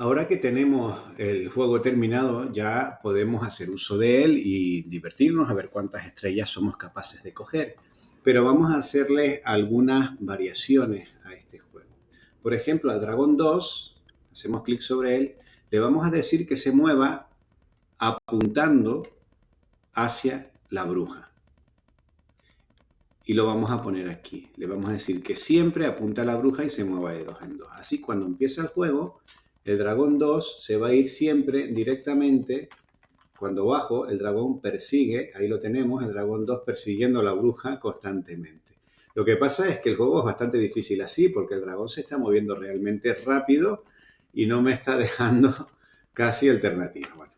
Ahora que tenemos el juego terminado, ya podemos hacer uso de él y divertirnos a ver cuántas estrellas somos capaces de coger. Pero vamos a hacerle algunas variaciones a este juego. Por ejemplo, al dragón 2, hacemos clic sobre él, le vamos a decir que se mueva apuntando hacia la bruja. Y lo vamos a poner aquí. Le vamos a decir que siempre apunta a la bruja y se mueva de dos en dos. Así cuando empieza el juego, el dragón 2 se va a ir siempre directamente. Cuando bajo, el dragón persigue, ahí lo tenemos, el dragón 2 persiguiendo a la bruja constantemente. Lo que pasa es que el juego es bastante difícil así, porque el dragón se está moviendo realmente rápido y no me está dejando casi alternativa. Bueno,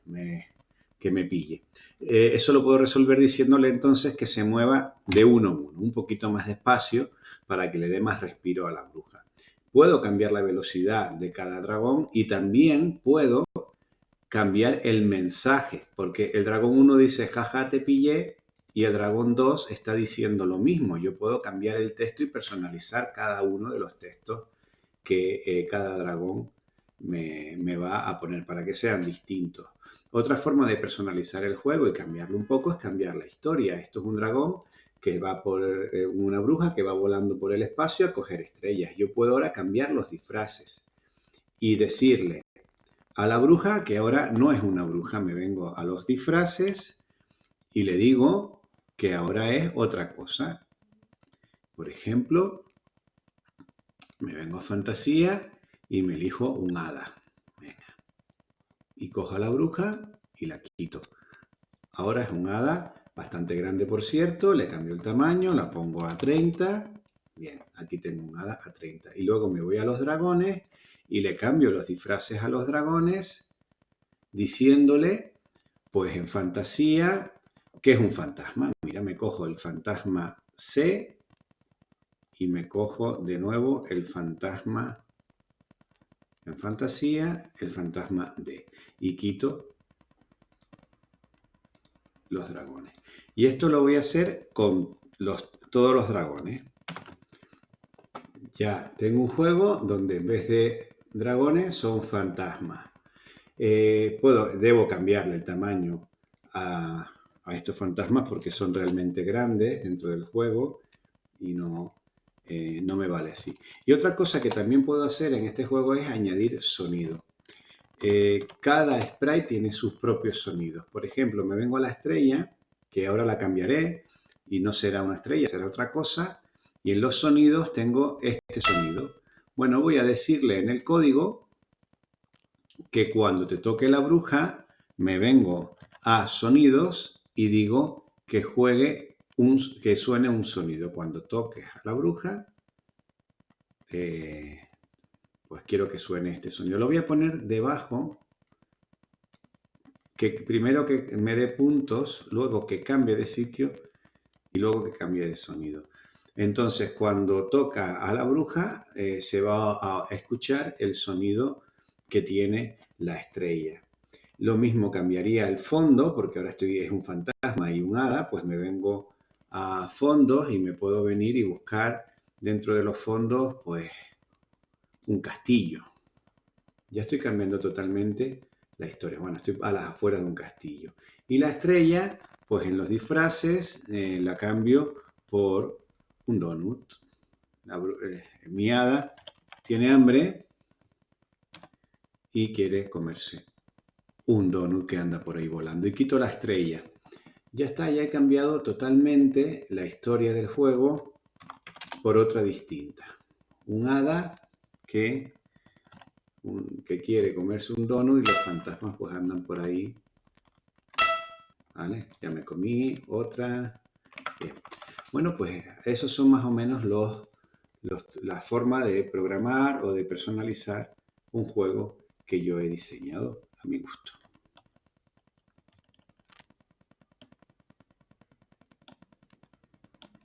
que me pille. Eh, eso lo puedo resolver diciéndole entonces que se mueva de uno en uno, un poquito más despacio para que le dé más respiro a la bruja. Puedo cambiar la velocidad de cada dragón y también puedo cambiar el mensaje, porque el dragón 1 dice jaja te pillé y el dragón 2 está diciendo lo mismo. Yo puedo cambiar el texto y personalizar cada uno de los textos que eh, cada dragón me, va a poner para que sean distintos. Otra forma de personalizar el juego y cambiarlo un poco es cambiar la historia. Esto es un dragón que va por eh, una bruja que va volando por el espacio a coger estrellas. Yo puedo ahora cambiar los disfraces y decirle a la bruja que ahora no es una bruja. Me vengo a los disfraces y le digo que ahora es otra cosa. Por ejemplo, me vengo a fantasía y me elijo un hada. Y cojo a la bruja y la quito. Ahora es un hada bastante grande, por cierto. Le cambio el tamaño, la pongo a 30. Bien, aquí tengo un hada a 30. Y luego me voy a los dragones y le cambio los disfraces a los dragones diciéndole, pues en fantasía, ¿qué es un fantasma? Mira, me cojo el fantasma C y me cojo de nuevo el fantasma en fantasía, el fantasma D. Y quito los dragones. Y esto lo voy a hacer con los, todos los dragones. Ya tengo un juego donde en vez de dragones son fantasmas. Eh, puedo, debo cambiarle el tamaño a, a estos fantasmas porque son realmente grandes dentro del juego y no, eh, no me vale así. Y otra cosa que también puedo hacer en este juego es añadir sonido. Eh, cada sprite tiene sus propios sonidos. Por ejemplo, me vengo a la estrella, que ahora la cambiaré, y no será una estrella, será otra cosa. Y en los sonidos tengo este sonido. Bueno, voy a decirle en el código que cuando te toque la bruja, me vengo a sonidos y digo que juegue que suene un sonido. Cuando toques a la bruja, eh, quiero que suene este sonido. Lo voy a poner debajo, que primero que me dé puntos, luego que cambie de sitio y luego que cambie de sonido. Entonces, cuando toca a la bruja, eh, se va a escuchar el sonido que tiene la estrella. Lo mismo cambiaría el fondo, porque ahora estoy, es un fantasma y un hada, pues me vengo a fondos y me puedo venir y buscar dentro de los fondos pues un castillo. Ya estoy cambiando totalmente la historia. Bueno, estoy a las afueras de un castillo. Y la estrella, pues en los disfraces eh, la cambio por un donut. La, eh, mi hada tiene hambre y quiere comerse un donut que anda por ahí volando. Y quito la estrella. Ya está, ya he cambiado totalmente la historia del juego por otra distinta. Un hada que, que quiere comerse un dono y los fantasmas pues andan por ahí. ¿Vale? Ya me comí otra. Bueno, pues esos son más o menos los, la forma de programar o de personalizar un juego que yo he diseñado a mi gusto.